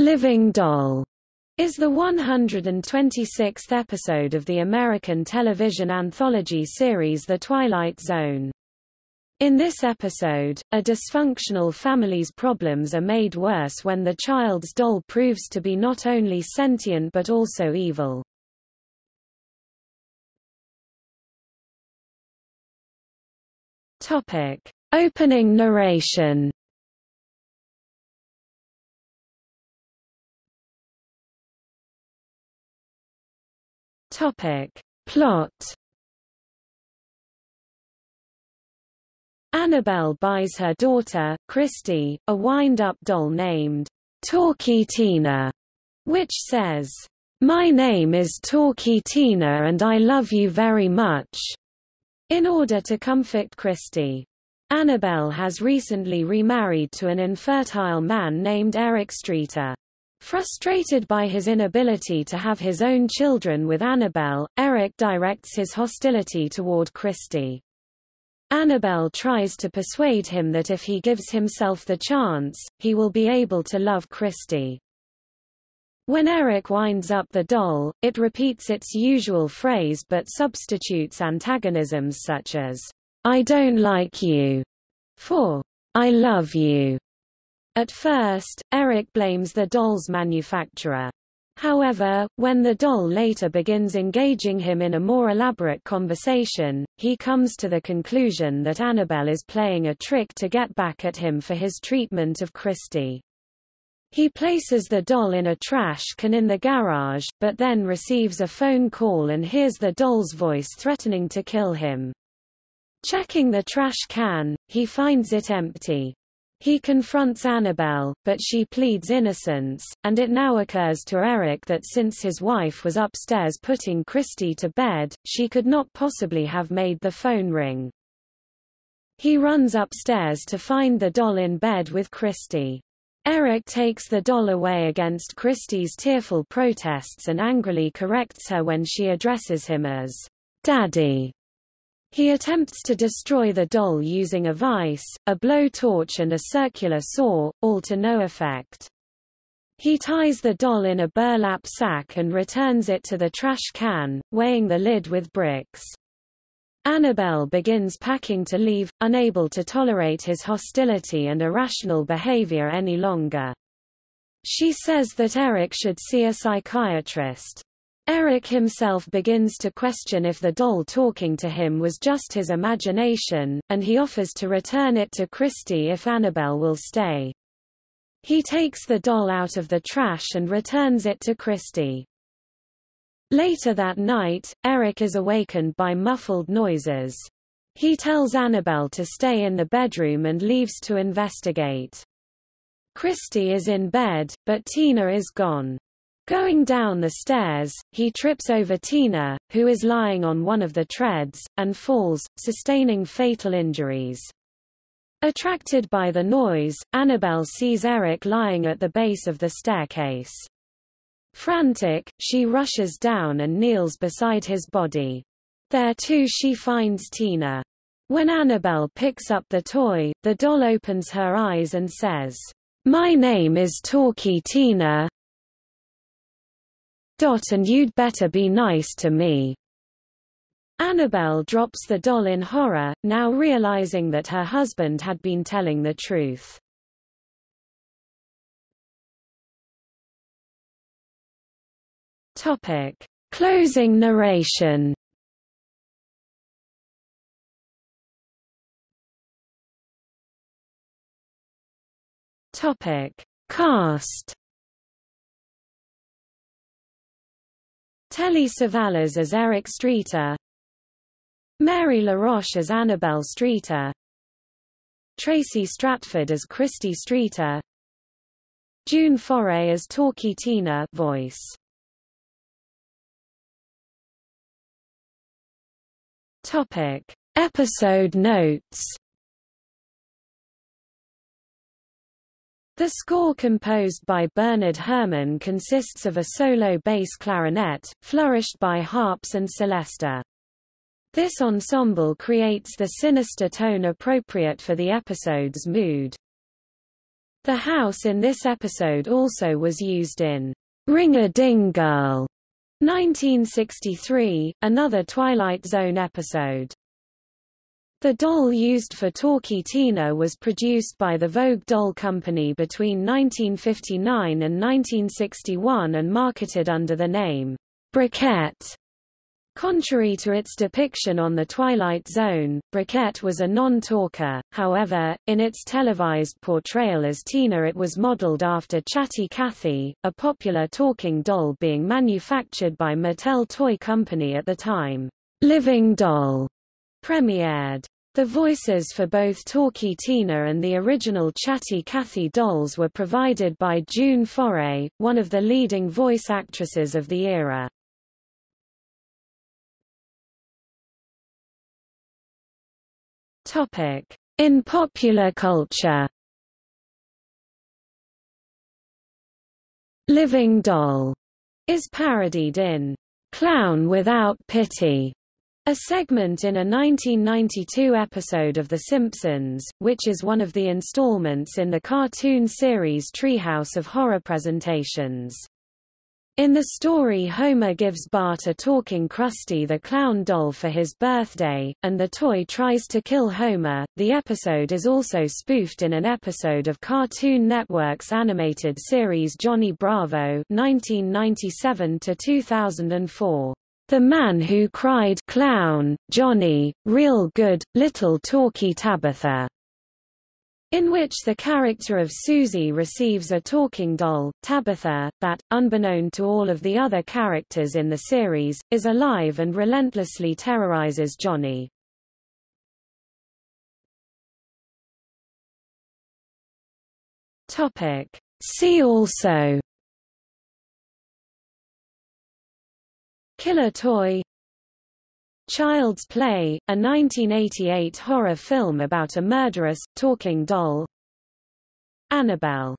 Living Doll is the 126th episode of the American television anthology series The Twilight Zone. In this episode, a dysfunctional family's problems are made worse when the child's doll proves to be not only sentient but also evil. Topic: Opening narration. Topic: Plot. Annabelle buys her daughter, Christy, a wind-up doll named Talkie Tina, which says, My name is Talkie Tina and I love you very much, in order to comfort Christy. Annabelle has recently remarried to an infertile man named Eric Streeter. Frustrated by his inability to have his own children with Annabelle, Eric directs his hostility toward Christy. Annabelle tries to persuade him that if he gives himself the chance, he will be able to love Christy. When Eric winds up the doll, it repeats its usual phrase but substitutes antagonisms such as, I don't like you, for I love you. At first, Eric blames the doll's manufacturer. However, when the doll later begins engaging him in a more elaborate conversation, he comes to the conclusion that Annabelle is playing a trick to get back at him for his treatment of Christy. He places the doll in a trash can in the garage, but then receives a phone call and hears the doll's voice threatening to kill him. Checking the trash can, he finds it empty. He confronts Annabelle, but she pleads innocence, and it now occurs to Eric that since his wife was upstairs putting Christy to bed, she could not possibly have made the phone ring. He runs upstairs to find the doll in bed with Christy. Eric takes the doll away against Christy's tearful protests and angrily corrects her when she addresses him as Daddy. He attempts to destroy the doll using a vice, a blowtorch and a circular saw, all to no effect. He ties the doll in a burlap sack and returns it to the trash can, weighing the lid with bricks. Annabelle begins packing to leave, unable to tolerate his hostility and irrational behavior any longer. She says that Eric should see a psychiatrist. Eric himself begins to question if the doll talking to him was just his imagination, and he offers to return it to Christy if Annabelle will stay. He takes the doll out of the trash and returns it to Christy. Later that night, Eric is awakened by muffled noises. He tells Annabelle to stay in the bedroom and leaves to investigate. Christy is in bed, but Tina is gone. Going down the stairs, he trips over Tina, who is lying on one of the treads, and falls, sustaining fatal injuries. Attracted by the noise, Annabelle sees Eric lying at the base of the staircase. Frantic, she rushes down and kneels beside his body. There too she finds Tina. When Annabelle picks up the toy, the doll opens her eyes and says, My name is Talkie Tina, Dot and you'd better be nice to me. Annabelle drops the doll in horror, now realizing that her husband had been telling the truth. Topic. Closing narration Topic. Cast Telly Savalas as Eric Streeter Mary LaRoche as Annabelle Streeter Tracy Stratford as Christy Streeter June Foray as Talkie Tina voice. Topic. Episode notes The score composed by Bernard Herrmann consists of a solo bass clarinet, flourished by harps and celesta. This ensemble creates the sinister tone appropriate for the episode's mood. The house in this episode also was used in Ring-a-Ding Girl 1963, another Twilight Zone episode. The doll used for Talkie Tina was produced by the Vogue Doll Company between 1959 and 1961 and marketed under the name Brikette. Contrary to its depiction on The Twilight Zone, Brikette was a non-talker, however, in its televised portrayal as Tina it was modeled after Chatty Cathy, a popular talking doll being manufactured by Mattel Toy Company at the time. Living Doll premiered. The voices for both Talkie Tina and the original Chatty Cathy dolls were provided by June Foray, one of the leading voice actresses of the era. In popular culture. Living Doll is parodied in Clown Without Pity, a segment in a 1992 episode of The Simpsons, which is one of the installments in the cartoon series Treehouse of Horror presentations. In the story Homer gives Bart a talking Krusty the Clown doll for his birthday, and the toy tries to kill Homer. The episode is also spoofed in an episode of Cartoon Network's animated series Johnny Bravo 1997 2004. The Man Who Cried Clown, Johnny, Real Good, Little Talky Tabitha in which the character of Susie receives a talking doll, Tabitha, that, unbeknown to all of the other characters in the series, is alive and relentlessly terrorizes Johnny. See also Killer Toy. Child's Play, a 1988 horror film about a murderous, talking doll. Annabelle